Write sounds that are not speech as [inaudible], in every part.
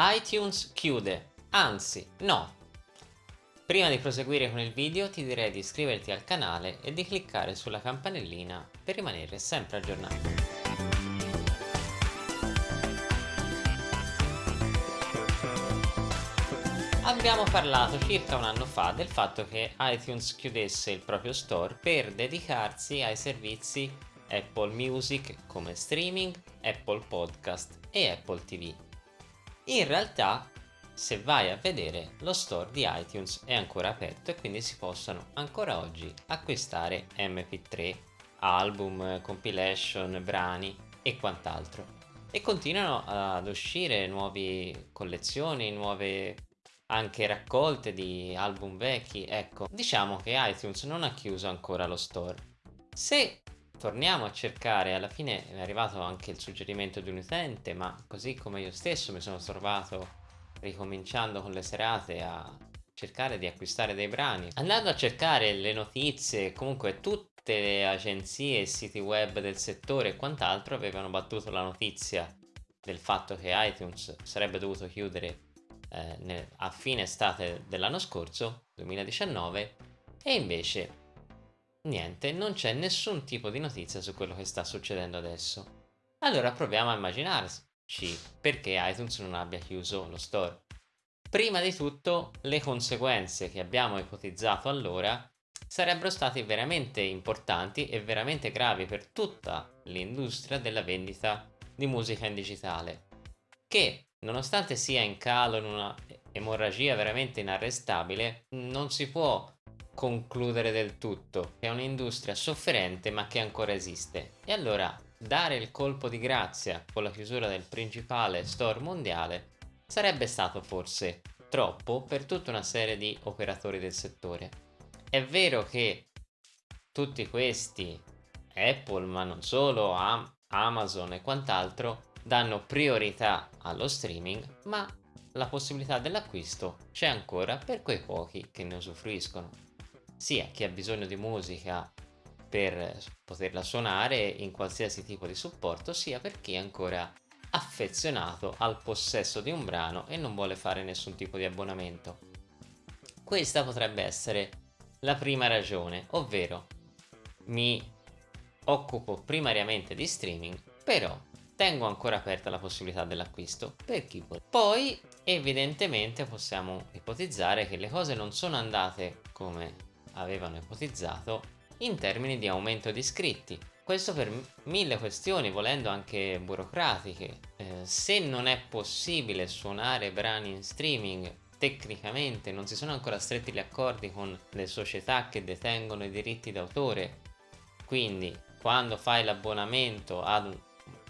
iTunes chiude, anzi no. Prima di proseguire con il video ti direi di iscriverti al canale e di cliccare sulla campanellina per rimanere sempre aggiornato. Abbiamo parlato circa un anno fa del fatto che iTunes chiudesse il proprio store per dedicarsi ai servizi Apple Music come streaming, Apple Podcast e Apple TV. In realtà, se vai a vedere, lo store di iTunes è ancora aperto e quindi si possono ancora oggi acquistare MP3, album, compilation, brani e quant'altro. E continuano ad uscire nuove collezioni, nuove anche raccolte di album vecchi, ecco, diciamo che iTunes non ha chiuso ancora lo store. Se torniamo a cercare, alla fine è arrivato anche il suggerimento di un utente, ma così come io stesso mi sono trovato ricominciando con le serate a cercare di acquistare dei brani, andando a cercare le notizie, comunque tutte le agenzie e siti web del settore e quant'altro avevano battuto la notizia del fatto che iTunes sarebbe dovuto chiudere eh, a fine estate dell'anno scorso, 2019, e invece niente, non c'è nessun tipo di notizia su quello che sta succedendo adesso. Allora proviamo a immaginarci perché iTunes non abbia chiuso lo store. Prima di tutto, le conseguenze che abbiamo ipotizzato allora sarebbero state veramente importanti e veramente gravi per tutta l'industria della vendita di musica in digitale, che Nonostante sia in calo in una emorragia veramente inarrestabile, non si può concludere del tutto. È un'industria sofferente ma che ancora esiste. E allora dare il colpo di grazia con la chiusura del principale store mondiale sarebbe stato forse troppo per tutta una serie di operatori del settore. È vero che tutti questi, Apple ma non solo, Amazon e quant'altro, danno priorità allo streaming, ma la possibilità dell'acquisto c'è ancora per quei pochi che ne usufruiscono. Sia chi ha bisogno di musica per poterla suonare in qualsiasi tipo di supporto, sia per chi è ancora affezionato al possesso di un brano e non vuole fare nessun tipo di abbonamento. Questa potrebbe essere la prima ragione, ovvero mi occupo primariamente di streaming, però tengo ancora aperta la possibilità dell'acquisto per chi vuole. Poi evidentemente possiamo ipotizzare che le cose non sono andate come avevano ipotizzato in termini di aumento di iscritti. Questo per mille questioni, volendo anche burocratiche. Eh, se non è possibile suonare brani in streaming tecnicamente non si sono ancora stretti gli accordi con le società che detengono i diritti d'autore quindi quando fai l'abbonamento ad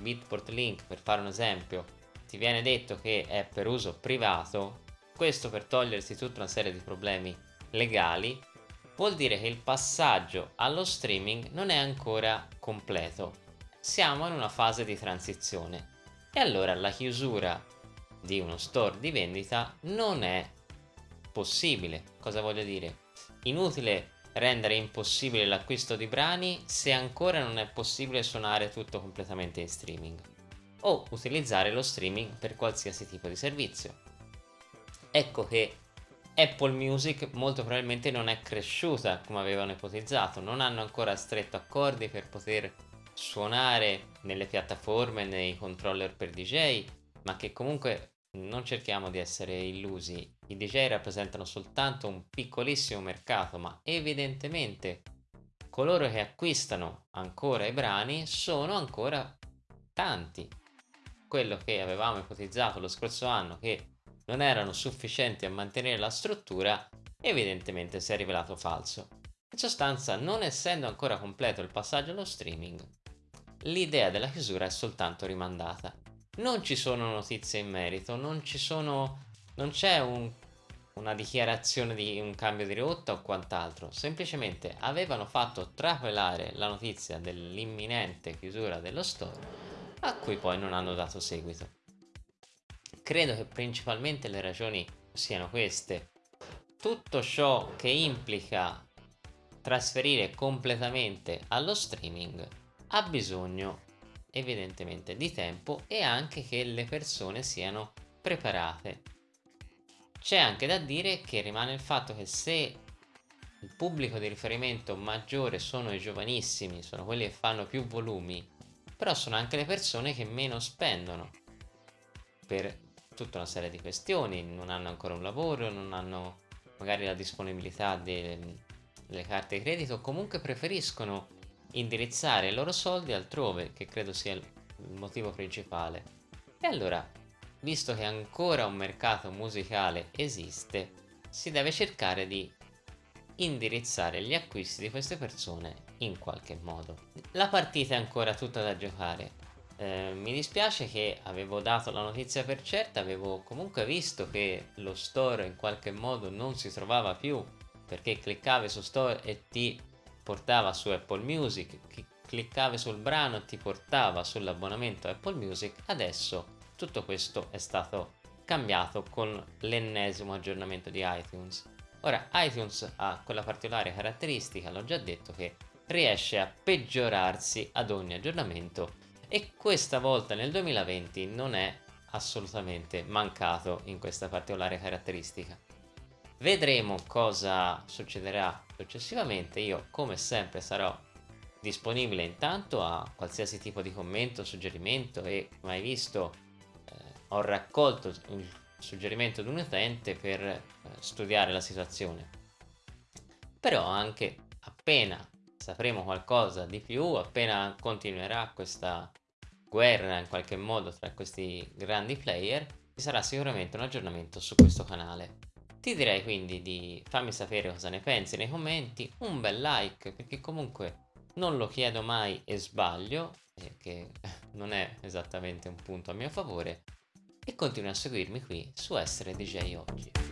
Bitport Link per fare un esempio ti viene detto che è per uso privato questo per togliersi tutta una serie di problemi legali vuol dire che il passaggio allo streaming non è ancora completo. Siamo in una fase di transizione. E allora la chiusura di uno store di vendita non è possibile. Cosa voglio dire? Inutile rendere impossibile l'acquisto di brani se ancora non è possibile suonare tutto completamente in streaming. O utilizzare lo streaming per qualsiasi tipo di servizio. Ecco che Apple Music molto probabilmente non è cresciuta come avevano ipotizzato, non hanno ancora stretto accordi per poter suonare nelle piattaforme, nei controller per DJ, ma che comunque non cerchiamo di essere illusi, i DJ rappresentano soltanto un piccolissimo mercato, ma evidentemente coloro che acquistano ancora i brani sono ancora tanti. Quello che avevamo ipotizzato lo scorso anno che non erano sufficienti a mantenere la struttura evidentemente si è rivelato falso. In sostanza, non essendo ancora completo il passaggio allo streaming, l'idea della chiusura è soltanto rimandata non ci sono notizie in merito, non c'è un, una dichiarazione di un cambio di rotta o quant'altro, semplicemente avevano fatto trapelare la notizia dell'imminente chiusura dello store a cui poi non hanno dato seguito. Credo che principalmente le ragioni siano queste. Tutto ciò che implica trasferire completamente allo streaming ha bisogno evidentemente di tempo e anche che le persone siano preparate. C'è anche da dire che rimane il fatto che se il pubblico di riferimento maggiore sono i giovanissimi, sono quelli che fanno più volumi, però sono anche le persone che meno spendono per tutta una serie di questioni, non hanno ancora un lavoro, non hanno magari la disponibilità delle, carte di credito comunque preferiscono indirizzare i loro soldi altrove, che credo sia il motivo principale. E allora, visto che ancora un mercato musicale esiste, si deve cercare di indirizzare gli acquisti di queste persone in qualche modo. La partita è ancora tutta da giocare. Eh, mi dispiace che avevo dato la notizia per certa, avevo comunque visto che lo store in qualche modo non si trovava più perché cliccavi su store e ti portava su Apple Music, cliccavi sul brano e ti portava sull'abbonamento Apple Music, adesso tutto questo è stato cambiato con l'ennesimo aggiornamento di iTunes. Ora iTunes ha quella particolare caratteristica, l'ho già detto, che riesce a peggiorarsi ad ogni aggiornamento e questa volta nel 2020 non è assolutamente mancato in questa particolare caratteristica. Vedremo cosa succederà successivamente, io come sempre sarò disponibile intanto a qualsiasi tipo di commento, suggerimento e mai visto eh, ho raccolto il suggerimento di un utente per eh, studiare la situazione. Però anche appena sapremo qualcosa di più, appena continuerà questa guerra in qualche modo tra questi grandi player, ci sarà sicuramente un aggiornamento su questo canale. Ti direi quindi di farmi sapere cosa ne pensi nei commenti, un bel like perché comunque non lo chiedo mai e sbaglio, eh, che [laughs] non è esattamente un punto a mio favore, e continui a seguirmi qui su Essere DJ Oggi.